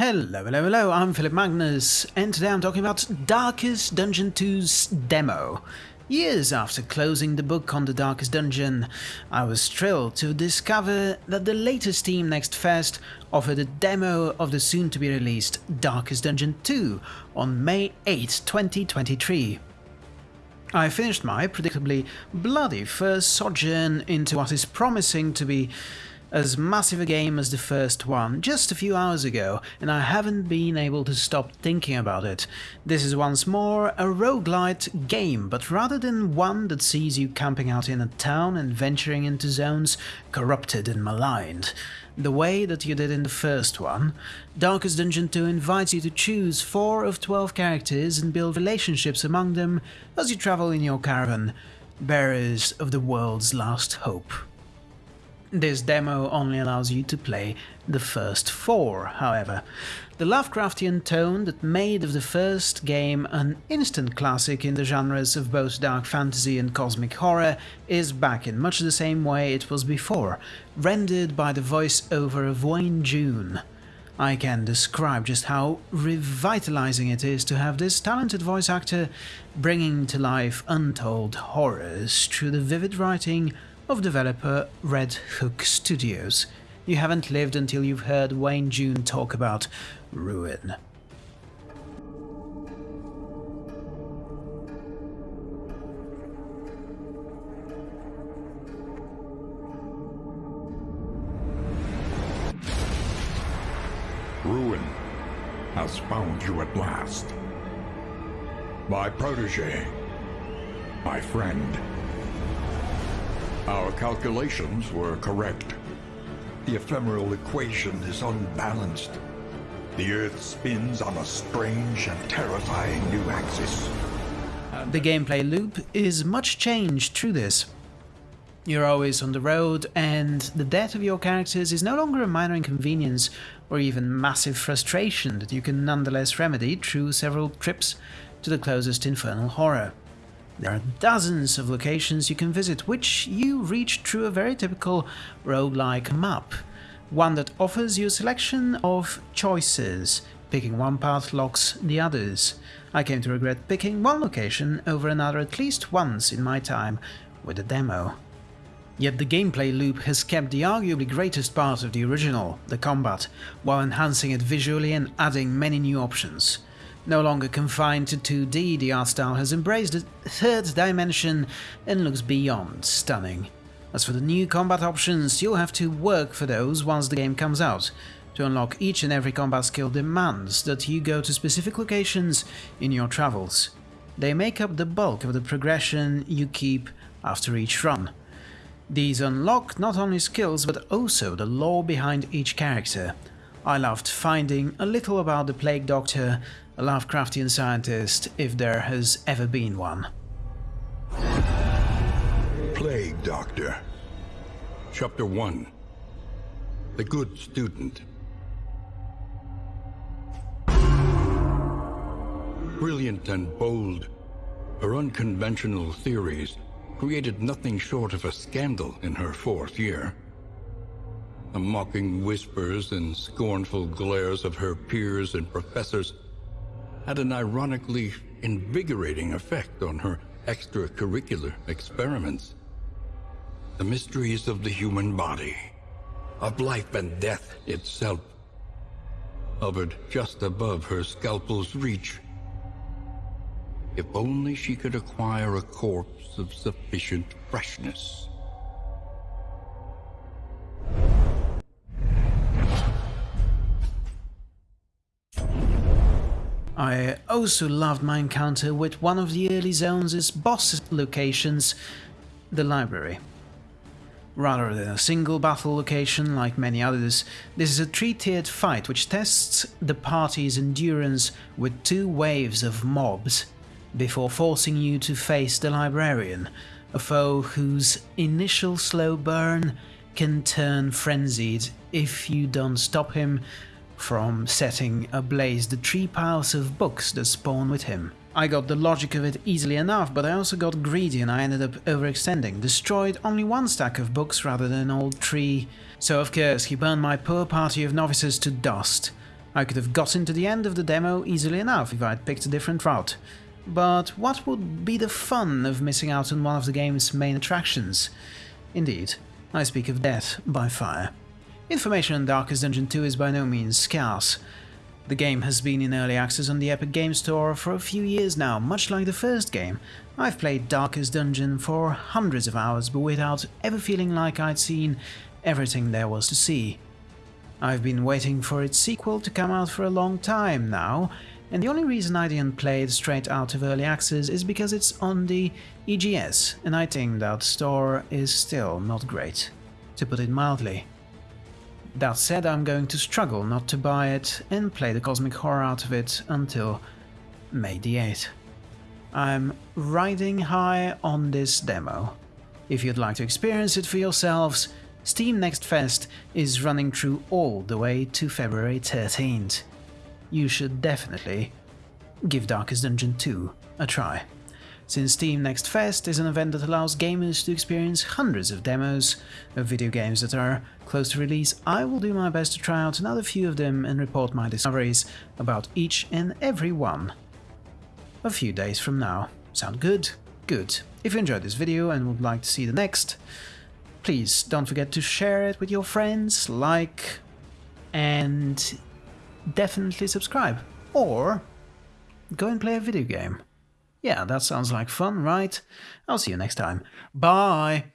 Hello, hello, hello, I'm Philip Magnus, and today I'm talking about Darkest Dungeon 2's demo. Years after closing the book on the Darkest Dungeon, I was thrilled to discover that the latest Steam Next Fest offered a demo of the soon-to-be-released Darkest Dungeon 2 on May 8, 2023. I finished my predictably bloody first sojourn into what is promising to be as massive a game as the first one just a few hours ago, and I haven't been able to stop thinking about it. This is once more a roguelite game, but rather than one that sees you camping out in a town and venturing into zones corrupted and maligned, the way that you did in the first one, Darkest Dungeon 2 invites you to choose 4 of 12 characters and build relationships among them as you travel in your caravan, bearers of the world's last hope. This demo only allows you to play the first four, however. The Lovecraftian tone that made of the first game an instant classic in the genres of both dark fantasy and cosmic horror is back in much the same way it was before, rendered by the voice-over of Wayne June. I can describe just how revitalizing it is to have this talented voice actor bringing to life untold horrors through the vivid writing of developer Red Hook Studios. You haven't lived until you've heard Wayne June talk about Ruin. Ruin has found you at last. My protege. My friend. Our calculations were correct. The ephemeral equation is unbalanced. The Earth spins on a strange and terrifying new axis. Uh, the gameplay loop is much changed through this. You're always on the road, and the death of your characters is no longer a minor inconvenience or even massive frustration that you can nonetheless remedy through several trips to the closest infernal horror. There are dozens of locations you can visit, which you reach through a very typical roguelike map, one that offers you a selection of choices. Picking one path locks the others. I came to regret picking one location over another at least once in my time with the demo. Yet the gameplay loop has kept the arguably greatest part of the original, the combat, while enhancing it visually and adding many new options. No longer confined to 2D, the art style has embraced a third dimension and looks beyond stunning. As for the new combat options, you'll have to work for those once the game comes out. To unlock each and every combat skill demands that you go to specific locations in your travels. They make up the bulk of the progression you keep after each run. These unlock not only skills but also the lore behind each character. I loved finding a little about the Plague Doctor, a Lovecraftian scientist, if there has ever been one. Plague Doctor. Chapter 1 The Good Student Brilliant and bold, her unconventional theories created nothing short of a scandal in her fourth year. The mocking whispers and scornful glares of her peers and professors had an ironically invigorating effect on her extracurricular experiments. The mysteries of the human body, of life and death itself, hovered just above her scalpel's reach. If only she could acquire a corpse of sufficient freshness. I also loved my encounter with one of the early zones' boss locations, the library. Rather than a single battle location like many others, this is a three-tiered fight which tests the party's endurance with two waves of mobs, before forcing you to face the librarian, a foe whose initial slow burn can turn frenzied if you don't stop him from setting ablaze the three piles of books that spawn with him. I got the logic of it easily enough, but I also got greedy and I ended up overextending, destroyed only one stack of books rather than all three, so of course he burned my poor party of novices to dust. I could have gotten to the end of the demo easily enough if I'd picked a different route. But what would be the fun of missing out on one of the game's main attractions? Indeed, I speak of death by fire. Information on Darkest Dungeon 2 is by no means scarce. The game has been in early access on the Epic Game Store for a few years now, much like the first game. I've played Darkest Dungeon for hundreds of hours, but without ever feeling like I'd seen everything there was to see. I've been waiting for its sequel to come out for a long time now, and the only reason I didn't play it straight out of early access is because it's on the EGS, and I think that store is still not great, to put it mildly. That said, I'm going to struggle not to buy it and play the cosmic horror out of it until May the 8th. I'm riding high on this demo. If you'd like to experience it for yourselves, Steam Next Fest is running through all the way to February 13th. You should definitely give Darkest Dungeon 2 a try. Since Steam Next Fest is an event that allows gamers to experience hundreds of demos of video games that are close to release, I will do my best to try out another few of them and report my discoveries about each and every one. A few days from now. Sound good? Good. If you enjoyed this video and would like to see the next, please don't forget to share it with your friends, like, and definitely subscribe. Or go and play a video game. Yeah, that sounds like fun, right? I'll see you next time. Bye!